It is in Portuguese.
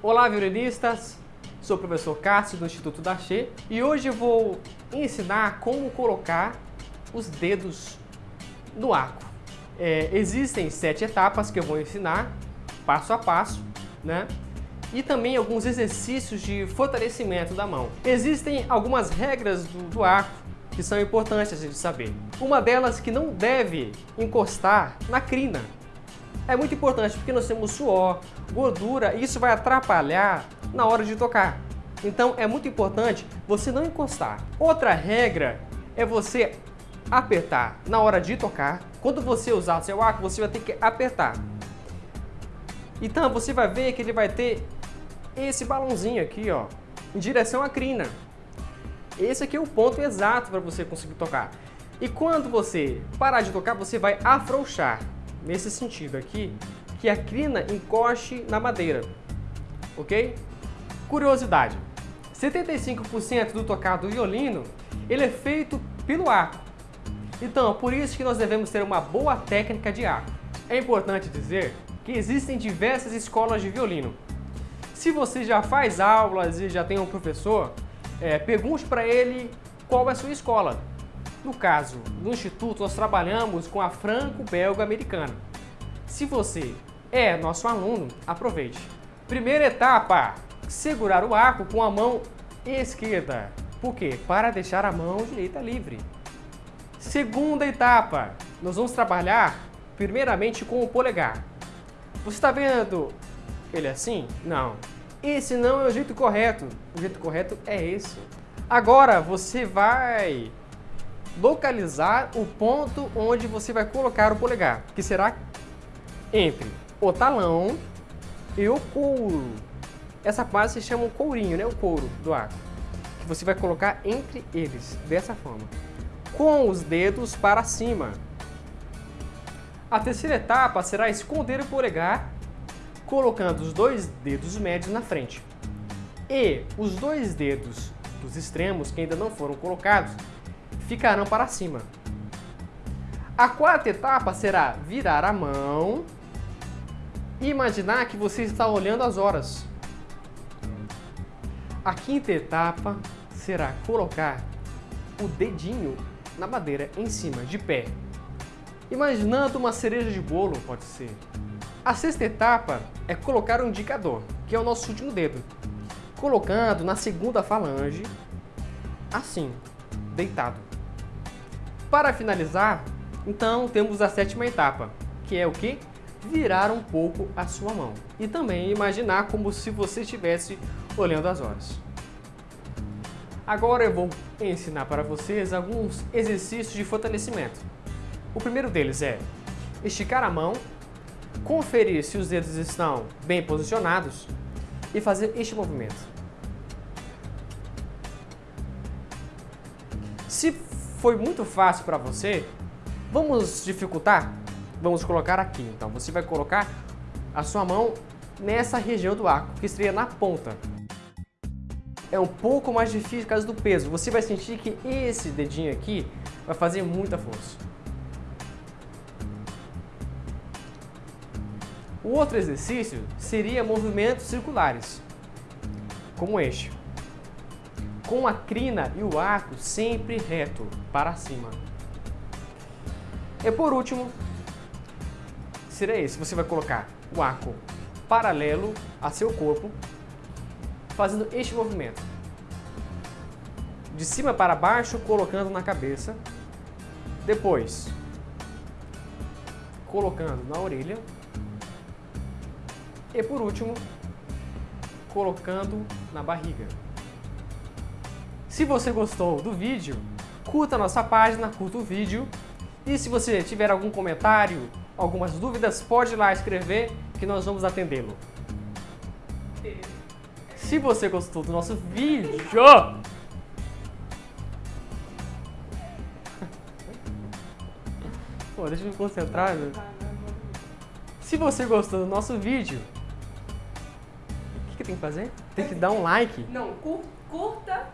Olá, violinistas! Sou o professor Cássio do Instituto Daché e hoje eu vou ensinar como colocar os dedos no arco. É, existem sete etapas que eu vou ensinar, passo a passo, né? E também alguns exercícios de fortalecimento da mão. Existem algumas regras do, do arco que são importantes de saber. Uma delas que não deve encostar na crina. É muito importante porque nós temos suor, gordura e isso vai atrapalhar na hora de tocar. Então é muito importante você não encostar. Outra regra é você apertar na hora de tocar. Quando você usar o seu arco, você vai ter que apertar. Então você vai ver que ele vai ter esse balãozinho aqui, ó, em direção à crina. Esse aqui é o ponto exato para você conseguir tocar. E quando você parar de tocar, você vai afrouxar, nesse sentido aqui, que a crina encoste na madeira, ok? Curiosidade, 75% do tocado do violino, ele é feito pelo arco. Então, por isso que nós devemos ter uma boa técnica de arco. É importante dizer que existem diversas escolas de violino. Se você já faz aulas e já tem um professor, é, pergunte para ele qual é a sua escola. No caso, no Instituto, nós trabalhamos com a Franco-Belga-Americana. Se você é nosso aluno, aproveite. Primeira etapa, segurar o arco com a mão esquerda. Por quê? Para deixar a mão direita livre. Segunda etapa, nós vamos trabalhar primeiramente com o polegar. Você está vendo ele assim? Não. Esse não é o jeito correto. O jeito correto é esse. Agora você vai localizar o ponto onde você vai colocar o polegar, que será entre o talão e o couro. Essa parte se chama um courinho, né? O couro do arco. Que você vai colocar entre eles, dessa forma. Com os dedos para cima. A terceira etapa será esconder o polegar colocando os dois dedos médios na frente. E os dois dedos dos extremos, que ainda não foram colocados, ficarão para cima. A quarta etapa será virar a mão e imaginar que você está olhando as horas. A quinta etapa será colocar o dedinho na madeira em cima, de pé. Imaginando uma cereja de bolo, pode ser. A sexta etapa é colocar o indicador, que é o nosso último dedo, colocando na segunda falange, assim, deitado. Para finalizar, então temos a sétima etapa, que é o que? Virar um pouco a sua mão. E também imaginar como se você estivesse olhando as horas. Agora eu vou ensinar para vocês alguns exercícios de fortalecimento. O primeiro deles é esticar a mão conferir se os dedos estão bem posicionados e fazer este movimento. Se foi muito fácil para você, vamos dificultar? Vamos colocar aqui. Então, você vai colocar a sua mão nessa região do arco, que seria na ponta. É um pouco mais difícil por causa do peso. Você vai sentir que esse dedinho aqui vai fazer muita força. O outro exercício seria movimentos circulares, como este, com a crina e o arco sempre reto para cima. E por último, seria esse, você vai colocar o arco paralelo a seu corpo, fazendo este movimento. De cima para baixo, colocando na cabeça, depois colocando na orelha e por último, colocando na barriga. Se você gostou do vídeo, curta nossa página, curta o vídeo. E se você tiver algum comentário, algumas dúvidas, pode ir lá escrever que nós vamos atendê-lo. Se você gostou do nosso vídeo... Pô, deixa eu me concentrar. Meu. Se você gostou do nosso vídeo, que tem que fazer? Tem que dar um like. Não, curta